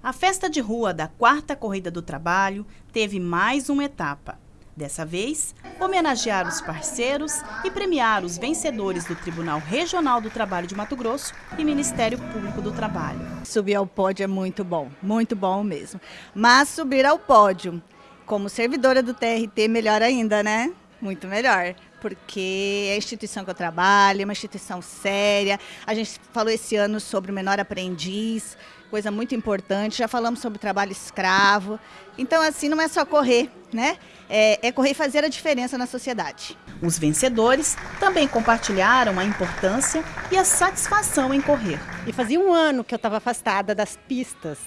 A festa de rua da quarta Corrida do Trabalho teve mais uma etapa. Dessa vez, homenagear os parceiros e premiar os vencedores do Tribunal Regional do Trabalho de Mato Grosso e Ministério Público do Trabalho. Subir ao pódio é muito bom, muito bom mesmo. Mas subir ao pódio como servidora do TRT, melhor ainda, né? Muito melhor, porque é a instituição que eu trabalho, é uma instituição séria. A gente falou esse ano sobre o menor aprendiz, coisa muito importante. Já falamos sobre trabalho escravo. Então, assim, não é só correr, né? É, é correr e fazer a diferença na sociedade. Os vencedores também compartilharam a importância e a satisfação em correr. E fazia um ano que eu estava afastada das pistas.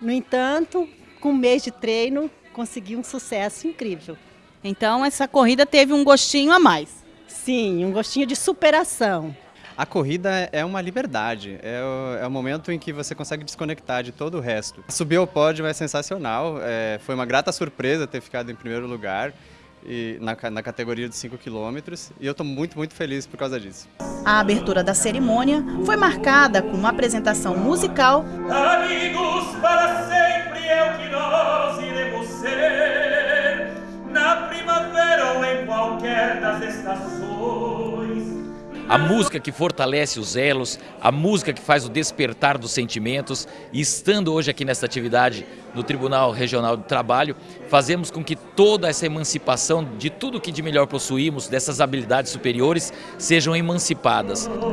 No entanto, com um mês de treino, consegui um sucesso incrível. Então essa corrida teve um gostinho a mais. Sim, um gostinho de superação. A corrida é uma liberdade, é o, é o, momento em que você consegue desconectar de todo o resto. Subir ao pódio é sensacional, é, foi uma grata surpresa ter ficado em primeiro lugar e, na, na categoria de 5 quilômetros e eu estou muito, muito feliz por causa disso. A abertura da cerimônia foi marcada com uma apresentação musical. Amigos, para sempre A música que fortalece os elos, a música que faz o despertar dos sentimentos. E estando hoje aqui nesta atividade no Tribunal Regional do Trabalho, fazemos com que toda essa emancipação de tudo que de melhor possuímos, dessas habilidades superiores, sejam emancipadas. Amigos,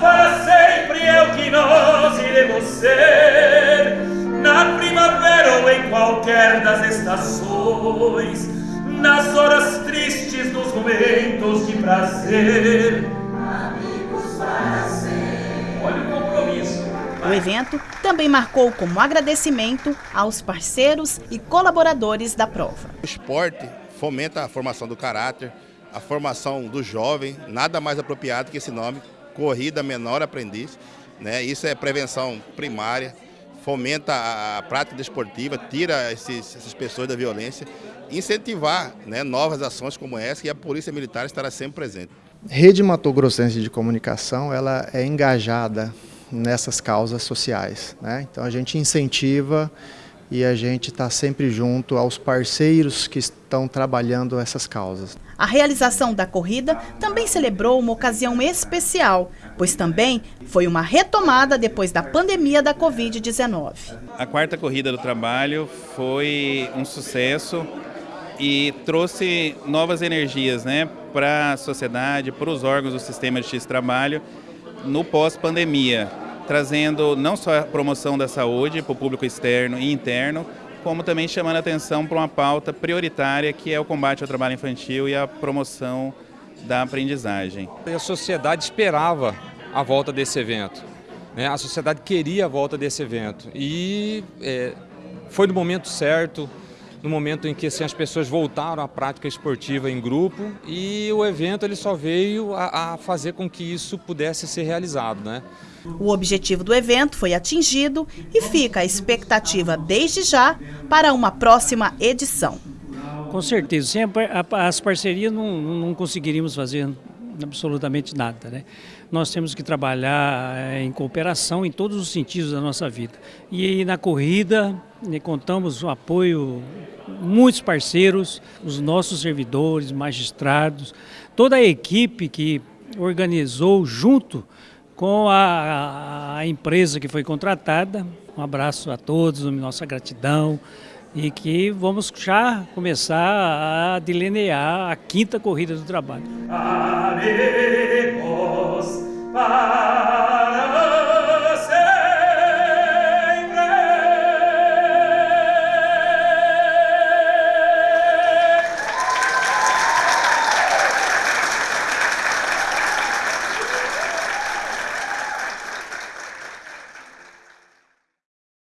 para sempre é o que nós iremos ser, na primavera ou em qualquer das estações, nas horas tristes, nos momentos de prazer. Amigos para sempre. Olha o compromisso. O evento também marcou como agradecimento aos parceiros e colaboradores da prova. O esporte fomenta a formação do caráter, a formação do jovem, nada mais apropriado que esse nome, Corrida Menor Aprendiz. Né? Isso é prevenção primária, fomenta a prática desportiva, tira esses, essas pessoas da violência, incentivar né, novas ações como essa e a Polícia Militar estará sempre presente. Rede Mato Grossense de Comunicação ela é engajada nessas causas sociais. Né? Então a gente incentiva e a gente está sempre junto aos parceiros que estão trabalhando essas causas. A realização da corrida também celebrou uma ocasião especial, pois também foi uma retomada depois da pandemia da Covid-19. A quarta corrida do trabalho foi um sucesso e trouxe novas energias né, para a sociedade, para os órgãos do sistema de trabalho no pós-pandemia trazendo não só a promoção da saúde para o público externo e interno, como também chamando a atenção para uma pauta prioritária que é o combate ao trabalho infantil e a promoção da aprendizagem. A sociedade esperava a volta desse evento, né? a sociedade queria a volta desse evento e é, foi no momento certo, no momento em que assim, as pessoas voltaram à prática esportiva em grupo e o evento ele só veio a, a fazer com que isso pudesse ser realizado. Né? O objetivo do evento foi atingido e fica a expectativa desde já para uma próxima edição. Com certeza, sem as parcerias não, não conseguiríamos fazer absolutamente nada. Né? Nós temos que trabalhar eh, em cooperação em todos os sentidos da nossa vida. E na corrida né, contamos o apoio muitos parceiros, os nossos servidores, magistrados, toda a equipe que organizou junto com a, a empresa que foi contratada. Um abraço a todos, nossa gratidão e que vamos já começar a delinear a quinta corrida do trabalho. Amigos,